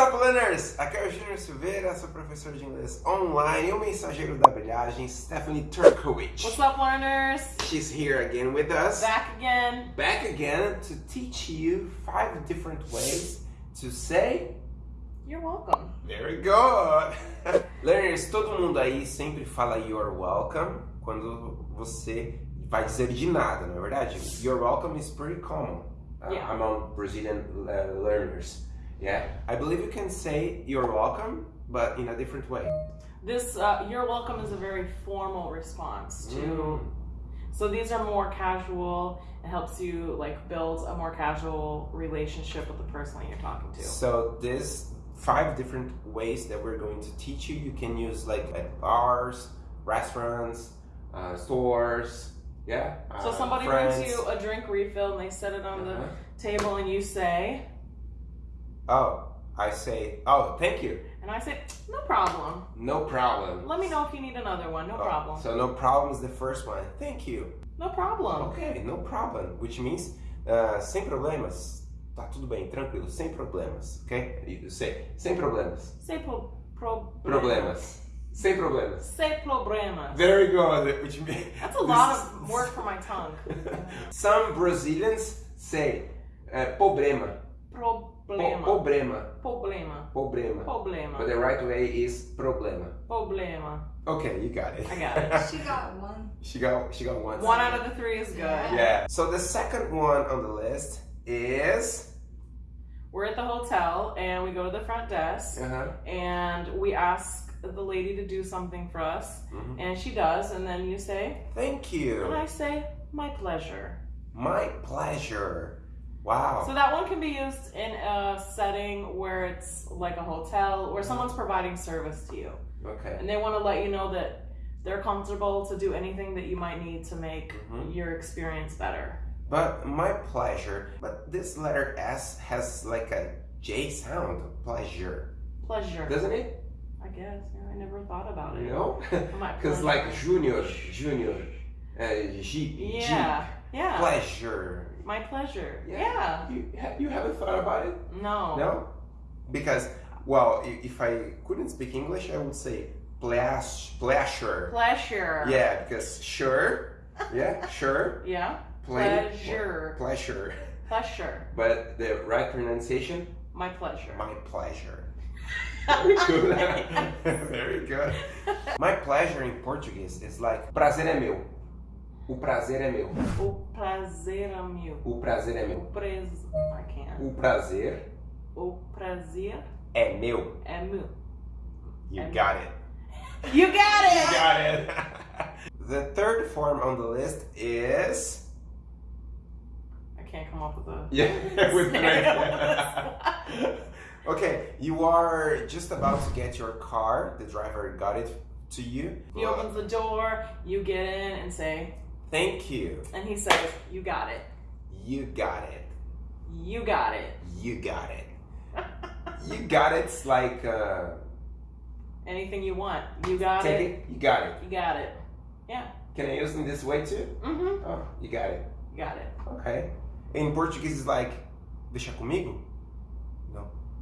up, learners? Aqui é o Júnior Silveira, sou professor de inglês online e o mensageiro da brilhagem, Stephanie Turkowicz. What's up, learners? She's here again with us. Back again. Back again to teach you five different ways to say You're welcome. Very good! Learners, todo mundo aí sempre fala you're welcome quando você vai dizer de nada, não é verdade? You're welcome is pretty common uh, Yeah. among Brazilian uh, learners. Yeah, I believe you can say you're welcome, but in a different way. This uh, you're welcome is a very formal response to. Mm. So these are more casual. It helps you like build a more casual relationship with the person that you're talking to. So this five different ways that we're going to teach you. You can use like at bars, restaurants, uh, stores. Yeah. So uh, somebody friends. brings you a drink refill and they set it on Uh-huh. the table and you say, Oh, I say, oh, thank you. and I say, no problem. No problem. Let me know if you need another one. No Oh, problem. So no problem is the first one. Thank you. No problem. Okay, no problem. Which means uh, sem problemas. Tá tudo bem, tranquilo, sem problemas. Ok? You say, sem problemas. Sem pro, pro, Problemas. Sem problemas. Sem problemas. Very good. Which means That's a lot of work for my tongue. Some Brazilians say uh, problema. Po- Problema. Problema. Problema. Problema. But the right way is problema. Problema. Okay, you got it. I got it. She got one. she got she got one. One out of the three is good. Yeah. Yeah. So the second one on the list is We're at the hotel and we go to the front desk uh-huh. and we ask the lady to do something for us Mhm. and she does and then you say Thank you and. I say my pleasure. My pleasure. Wow. So that one can be used in a setting where it's like a hotel where someone's providing service to you okay. and they want to let you know that they're comfortable to do anything that you might need to make Mhm. your experience better. But my pleasure. But this letter S has like a J sound. Pleasure. Pleasure. Doesn't it? I guess. Yeah, I never thought about it. No? Because like junior, junior, uh, Jeep, Yeah. Jeep, Yeah. pleasure. My pleasure. Yeah. Yeah. You, you haven't thought about it? No. No? Because, well, if I couldn't speak English, I would say pleas- pleasure. Pleasure. Yeah, because sure, yeah, sure, Yeah. play- Pleasure. pleasure. Pleasure. But the right pronunciation, My pleasure. my pleasure. Very good. Very good. My pleasure in Portuguese is like prazer é meu. O prazer é meu. O prazer é meu. O prazer é O meu. pres... I can't. O prazer O prazer é meu. é meu. You É got it. You got You it! got it. the third form on the list is I can't come up with a... yeah with Snail. okay, you are just about to get your car. The driver got it to you. He opens the door, you get in and say, Thank you. and he says, you got it. You got it. You got it. You got it. You got it's like uh, Anything you want. You got take it. it. You got it. You got it. Yeah. Can I use it in this way too? Mm-hmm. Oh, you got it. You got it. Okay. In Portuguese it's like deixa comigo.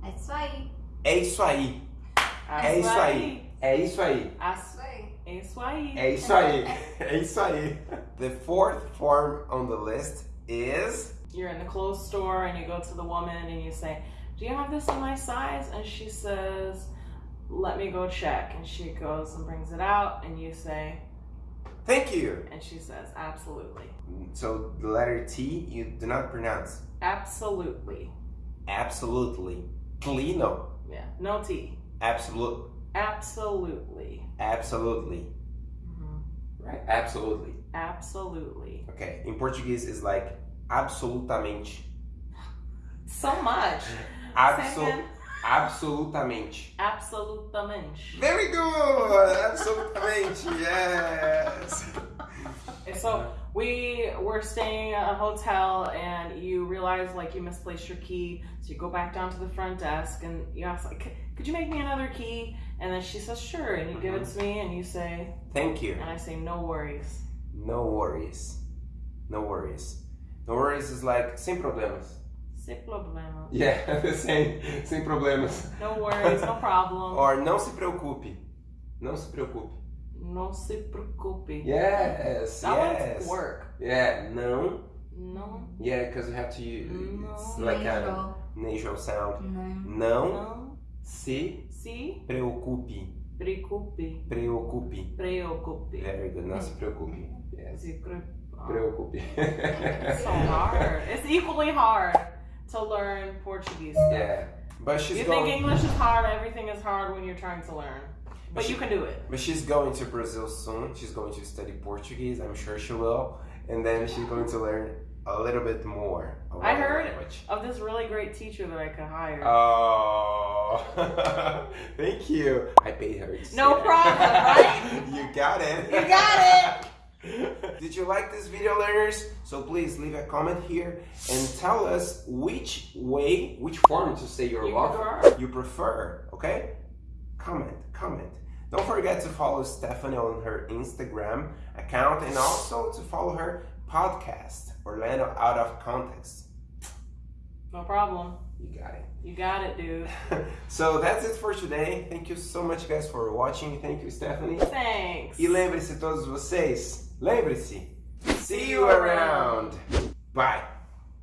É isso aí. É isso aí. É isso aí. É isso aí. As- Isso. É isso aí. É isso aí. É isso aí. The fourth form on the list is You're in the clothes store and you go to the woman and you say, Do you have this in my size? And she says, Let me go check. And she goes and brings it out and you say, thank you. and she says, Absolutely. So the letter T you do not pronounce. Absolutely. Absolutely. Tli no. Yeah. No T. Absolute. Absolutely. Absolutely. Mhm. Right? Absolutely. Absolutely. Okay. In Portuguese is like absolutamente. So much. Absol absolutamente. Absolutamente. Very good. Absolutamente. Yes. So we were staying at a hotel and you realize like you misplaced your key. So you go back down to the front desk and you ask like, "C- could you make me another key? And then she says, sure. And you give it uh-huh. to me and you say, Thank you. and I say, no worries. No worries. No worries. No worries is like sem problemas. Sem problema. Yeah, sem, sem problemas. No worries, no problem. Or não se preocupe. Não se preocupe. Não se preocupe. Yes, That yes. one's work. Yeah, não. Não, Yeah, because you have to use No. it's like a Nasal. nasal sound. Não. Não não se se preocupe. preocupe. Preocupe. Preocupe. Very good. Não se preocupe. Yes. Se Preocupe. It's so hard. It's equally hard to learn Portuguese. stuff. yeah. But she's You going. think English is hard, everything is hard when you're trying to learn. But she- you can do it. But she's going to Brazil soon. She's going to study Portuguese. I'm sure she will. And then she's going to learn a little bit more. I heard- language. Of this really great teacher that I could hire. Oh, thank you. I paid her. No problem, right? you got it. You got it. Did you like this video, learners? So please leave a comment here and tell us which way, which form to say your You welcome prefer. you prefer. Okay? Comment, comment. Don't forget to follow Stephanie on her Instagram account and also to follow her podcast, Orlando Out of Context. No problem. You got it. You got it, dude. so that's it for today. Thank you so much, guys, for watching. Thank you, Stephanie. Thanks. E lembre-se, todos vocês, lembre-se. See you around. Bye.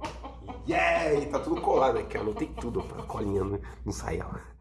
Yay! Tá tudo colado aqui, anotei tudo pra colinha não não sair, ó.